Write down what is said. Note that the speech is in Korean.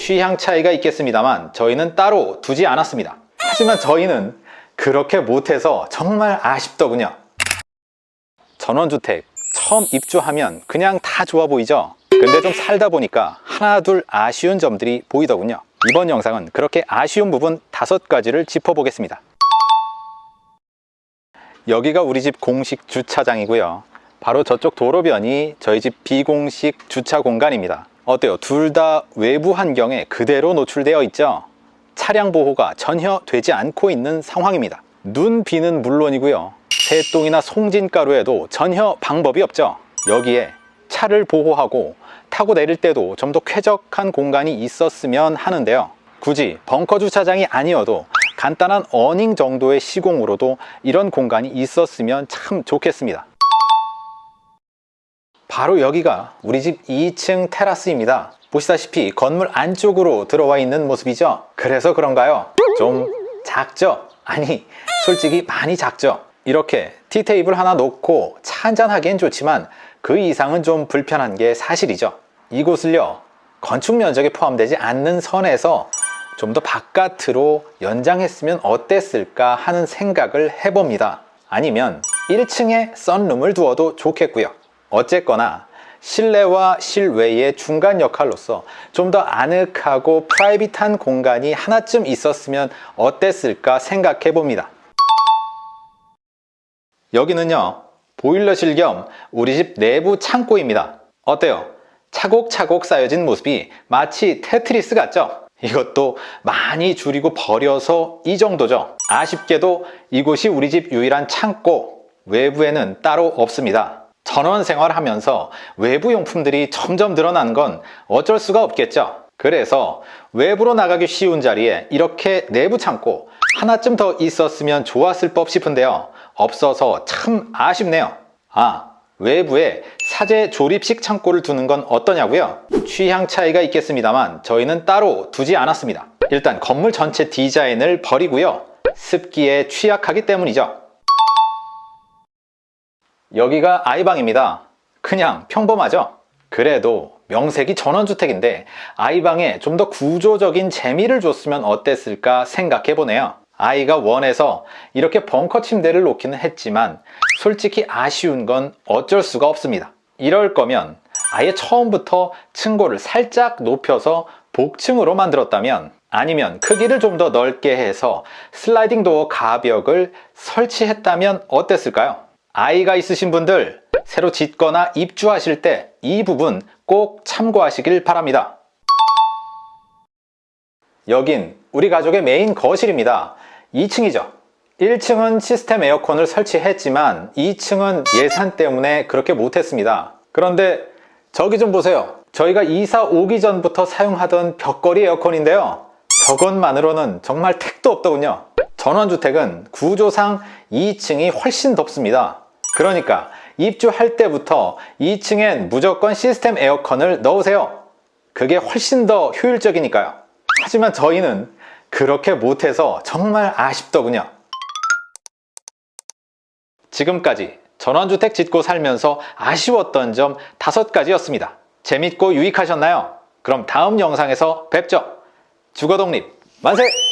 취향 차이가 있겠습니다만 저희는 따로 두지 않았습니다. 하지만 저희는 그렇게 못해서 정말 아쉽더군요. 전원주택 처음 입주하면 그냥 다 좋아 보이죠? 근데 좀 살다 보니까 하나 둘 아쉬운 점들이 보이더군요. 이번 영상은 그렇게 아쉬운 부분 다섯 가지를 짚어보겠습니다. 여기가 우리 집 공식 주차장이고요. 바로 저쪽 도로변이 저희 집 비공식 주차 공간입니다. 어때요? 둘 다 외부 환경에 그대로 노출되어 있죠? 차량 보호가 전혀 되지 않고 있는 상황입니다. 눈 비는 물론이고요. 새똥이나 송진가루에도 전혀 방법이 없죠. 여기에 차를 보호하고 타고 내릴 때도 좀 더 쾌적한 공간이 있었으면 하는데요. 굳이 벙커 주차장이 아니어도 간단한 어닝 정도의 시공으로도 이런 공간이 있었으면 참 좋겠습니다. 바로 여기가 우리 집 2층 테라스입니다. 보시다시피 건물 안쪽으로 들어와 있는 모습이죠. 그래서 그런가요? 좀 작죠? 아니 솔직히 많이 작죠? 이렇게 티테이블 하나 놓고 차 한잔 하기엔 좋지만 그 이상은 좀 불편한 게 사실이죠. 이곳을요 건축 면적에 포함되지 않는 선에서 좀 더 바깥으로 연장했으면 어땠을까 하는 생각을 해봅니다. 아니면 1층에 썬룸을 두어도 좋겠고요. 어쨌거나 실내와 실외의 중간 역할로서 좀 더 아늑하고 프라이빗한 공간이 하나쯤 있었으면 어땠을까 생각해 봅니다. 여기는요 보일러실 겸 우리 집 내부 창고입니다. 어때요? 차곡차곡 쌓여진 모습이 마치 테트리스 같죠? 이것도 많이 줄이고 버려서 이 정도죠. 아쉽게도 이곳이 우리 집 유일한 창고 외부에는 따로 없습니다. 전원 생활하면서 외부 용품들이 점점 늘어나는 건 어쩔 수가 없겠죠. 그래서 외부로 나가기 쉬운 자리에 이렇게 내부 창고 하나쯤 더 있었으면 좋았을 법 싶은데요. 없어서 참 아쉽네요. 아, 외부에 사제 조립식 창고를 두는 건 어떠냐고요? 취향 차이가 있겠습니다만 저희는 따로 두지 않았습니다. 일단 건물 전체 디자인을 버리고요. 습기에 취약하기 때문이죠. 여기가 아이방입니다. 그냥 평범하죠? 그래도 명색이 전원주택인데 아이방에 좀 더 구조적인 재미를 줬으면 어땠을까 생각해 보네요. 아이가 원해서 이렇게 벙커 침대를 놓기는 했지만 솔직히 아쉬운 건 어쩔 수가 없습니다. 이럴 거면 아예 처음부터 층고를 살짝 높여서 복층으로 만들었다면 아니면 크기를 좀 더 넓게 해서 슬라이딩 도어 가벽을 설치했다면 어땠을까요? 아이가 있으신 분들 새로 짓거나 입주하실 때 이 부분 꼭 참고하시길 바랍니다. 여긴 우리 가족의 메인 거실입니다. 2층이죠. 1층은 시스템 에어컨을 설치했지만 2층은 예산 때문에 그렇게 못했습니다. 그런데 저기 좀 보세요. 저희가 이사 오기 전부터 사용하던 벽걸이 에어컨인데요. 저것만으로는 정말 택도 없더군요. 전원주택은 구조상 2층이 훨씬 덥습니다. 그러니까 입주할 때부터 2층엔 무조건 시스템 에어컨을 넣으세요. 그게 훨씬 더 효율적이니까요. 하지만 저희는 그렇게 못해서 정말 아쉽더군요. 지금까지 전원주택 짓고 살면서 아쉬웠던 점 다섯 가지였습니다. 재밌고 유익하셨나요? 그럼 다음 영상에서 뵙죠. 주거독립 만세!